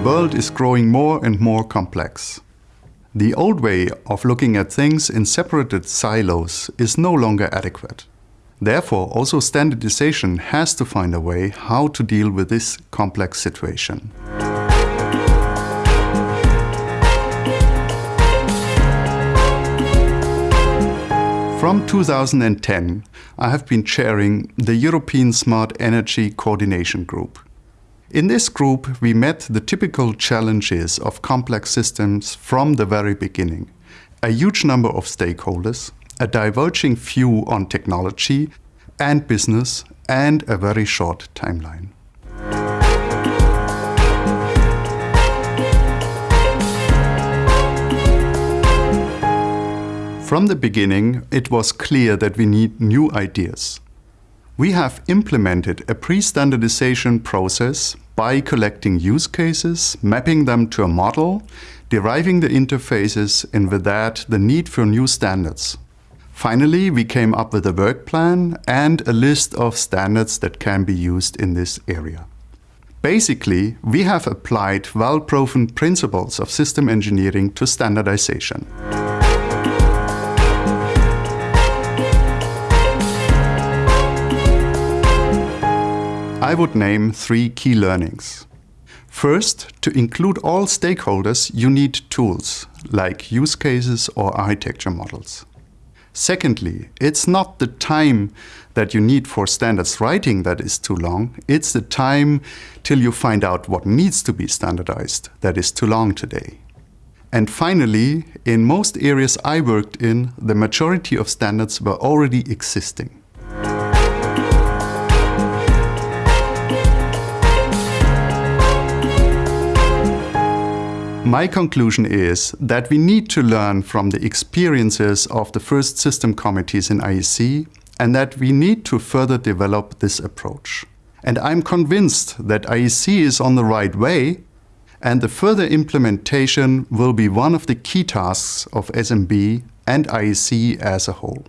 world is growing more and more complex. The old way of looking at things in separated silos is no longer adequate. Therefore, also standardization has to find a way how to deal with this complex situation. From 2010, I have been chairing the European Smart Energy Coordination Group. In this group, we met the typical challenges of complex systems from the very beginning. A huge number of stakeholders, a diverging view on technology and business, and a very short timeline. From the beginning, it was clear that we need new ideas. We have implemented a pre-standardization process by collecting use cases, mapping them to a model, deriving the interfaces, and with that, the need for new standards. Finally, we came up with a work plan and a list of standards that can be used in this area. Basically, we have applied well-proven principles of system engineering to standardization. I would name three key learnings. First, to include all stakeholders, you need tools, like use cases or architecture models. Secondly, it's not the time that you need for standards writing that is too long, it's the time till you find out what needs to be standardized that is too long today. And finally, in most areas I worked in, the majority of standards were already existing. My conclusion is that we need to learn from the experiences of the first system committees in IEC and that we need to further develop this approach. And I'm convinced that IEC is on the right way and the further implementation will be one of the key tasks of SMB and IEC as a whole.